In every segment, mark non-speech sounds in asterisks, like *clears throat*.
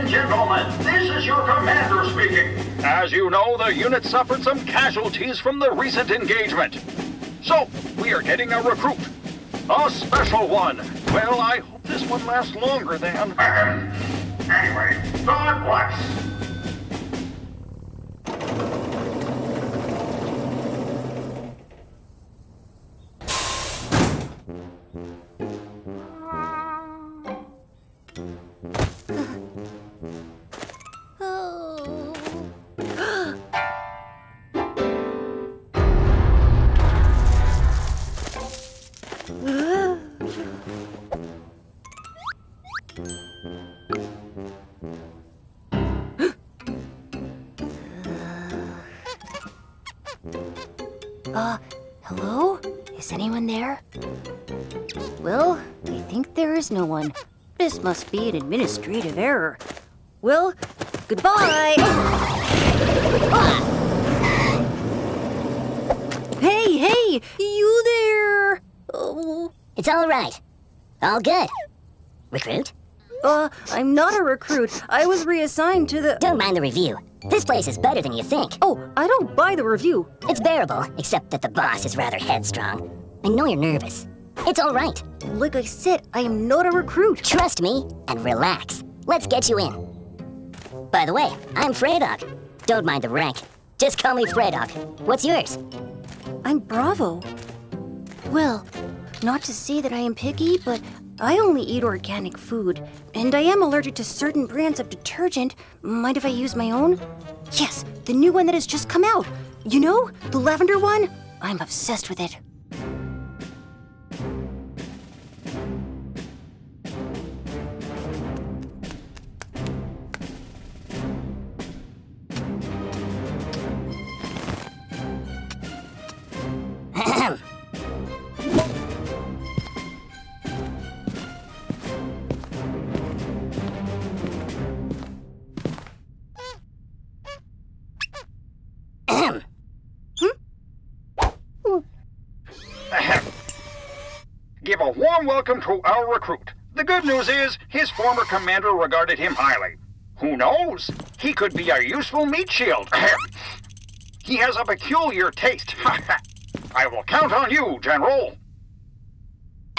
Attention, gentlemen. This is your commander speaking. As you know, the unit suffered some casualties from the recent engagement. So, we are getting a recruit. A special one. Well, I hope this one lasts longer than... *clears throat* anyway, God bless. Uh, hello? Is anyone there? Well, I think there is no one. This must be an administrative error. Well, goodbye! Hey, hey! You there! Oh, It's all right. All good. Recruit? uh, I'm not a recruit. I was reassigned to the... Don't mind the review. This place is better than you think. Oh, I don't buy the review. It's bearable, except that the boss is rather headstrong. I know you're nervous. It's all right. Like I said, I am not a recruit. Trust me and relax. Let's get you in. By the way, I'm Freydog. Don't mind the rank. Just call me Freydog. What's yours? I'm Bravo. Well, not to say that I am picky, but I only eat organic food. And I am allergic to certain brands of detergent. Mind if I use my own? Yes, the new one that has just come out. You know, the lavender one? I'm obsessed with it. Give a warm welcome to our recruit. The good news is, his former commander regarded him highly. Who knows? He could be a useful meat shield. *clears throat* he has a peculiar taste. *laughs* I will count on you, General.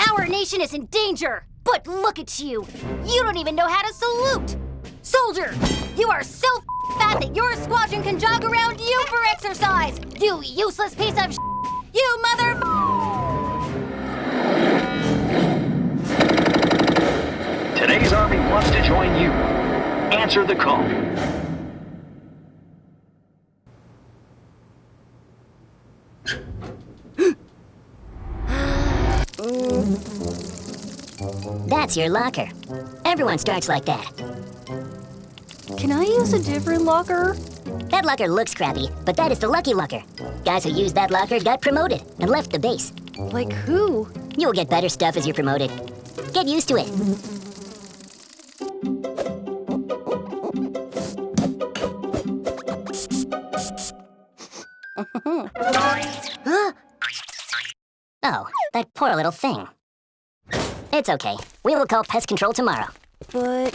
Our nation is in danger! But look at you! You don't even know how to salute! Soldier, you are so fat that your squadron can jog around you for exercise! You useless piece of You mother Today's army wants to join you. Answer the call. That's your locker. Everyone starts like that. Can I use a different locker? That locker looks crappy, but that is the lucky locker. Guys who used that locker got promoted and left the base. Like who? You'll get better stuff as you're promoted. Get used to it. Little thing. It's okay. We will call pest control tomorrow. But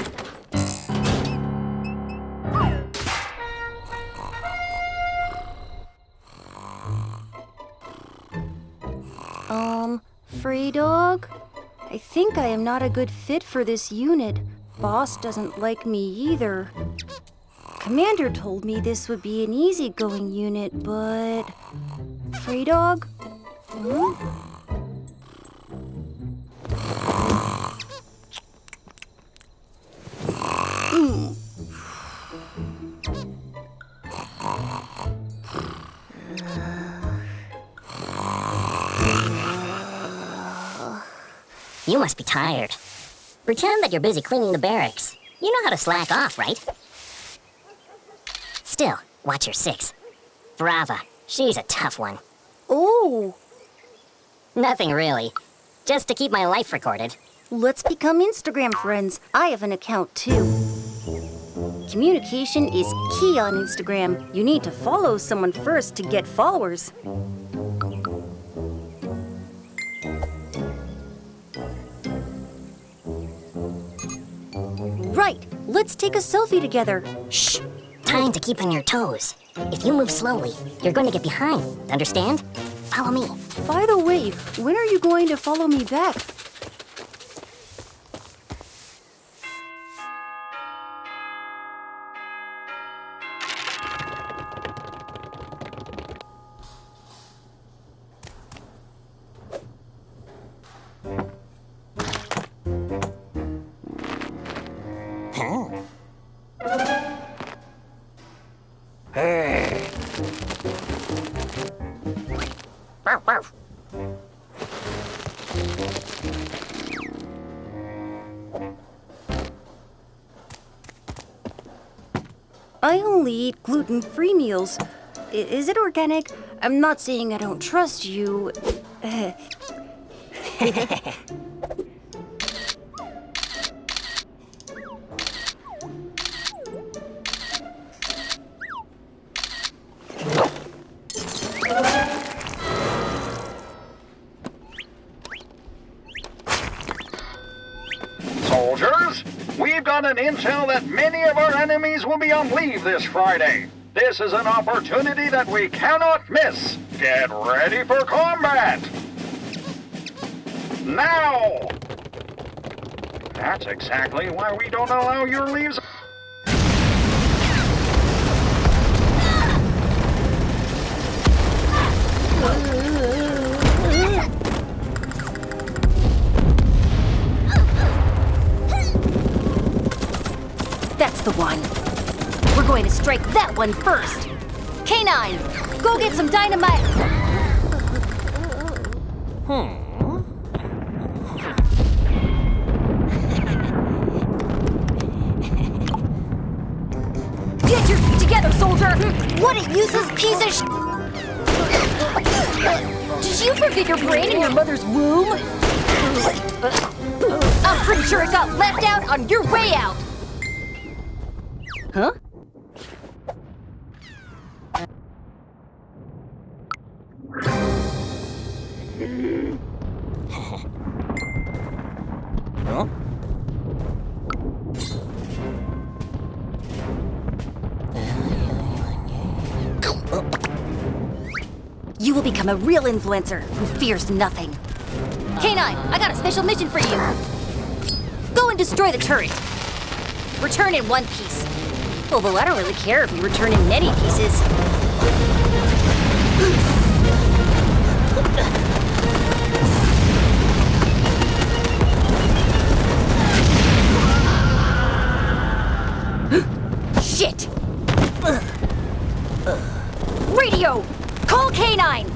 Um, Free Dog? I think I am not a good fit for this unit. Boss doesn't like me either. Commander told me this would be an easygoing unit, but... Free Dog? Hmm? You must be tired. Pretend that you're busy cleaning the barracks. You know how to slack off, right? Still, watch your six. Brava. She's a tough one. Oh, Nothing really. Just to keep my life recorded. let's become Instagram friends. I have an account too. Communication is key on Instagram. You need to follow someone first to get followers. Right, Let's take a selfie together. Shh! Time to keep on your toes. If you move slowly, you're going to get behind. Understand? Follow me. By the way, when are you going to follow me back? I only eat gluten free meals. I- is it organic? I'm not saying I don't trust you. *laughs* *laughs* got an intel that many of our enemies will be on leave this Friday. This is an opportunity that we cannot miss. Get ready for combat! Now! That's exactly why we don't allow your leaves. Strike that one first. K9, go get some dynamite. Hmm. Get your feet together, soldier! What a useless piece of sh- Did you forget your brain in your mother's womb? I'm pretty sure it got left out on your way out. You will become a real influencer who fears nothing. K9, I got a special mission for you. Go and destroy the turret. Return in one piece. Although I don't really care if you return in many pieces. Radio! Call K9!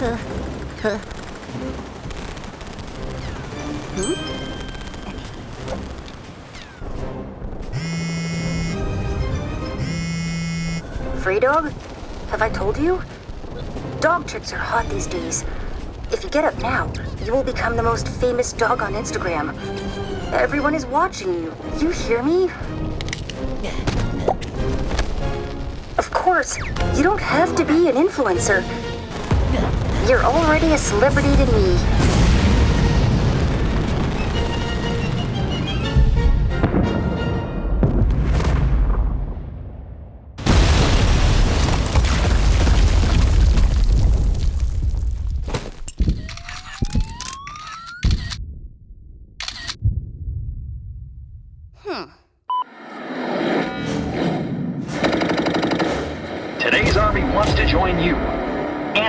Uh. Free dog? Have I told you? Dog tricks are hot these days. If you get up now, you will become the most famous dog on Instagram. Everyone is watching you. You hear me? Of course, you don't have to be an influencer. You're already a celebrity to me.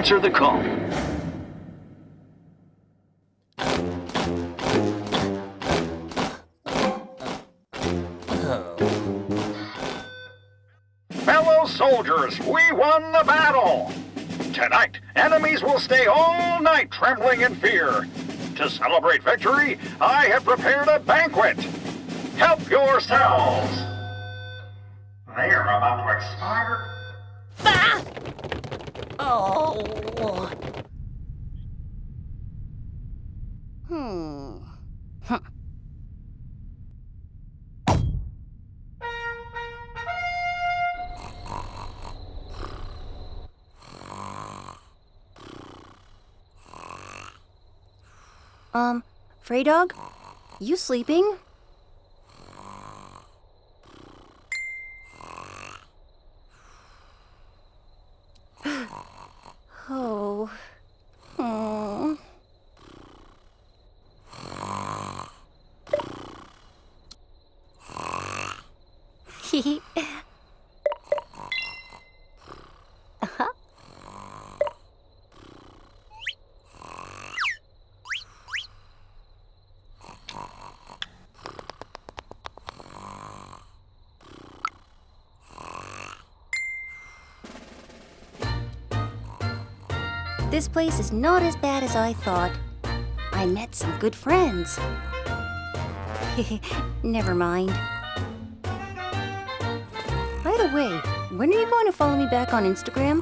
Answer the call. Fellow soldiers, we won the battle! Tonight, enemies will stay all night trembling in fear. To celebrate victory, I have prepared a banquet. Help yourselves! They are about to expire. Oh. Hmm. Huh. Um, Frey Dog, you sleeping? This place is not as bad as I thought. I met some good friends. *laughs* Never mind. By the way, when are you going to follow me back on Instagram?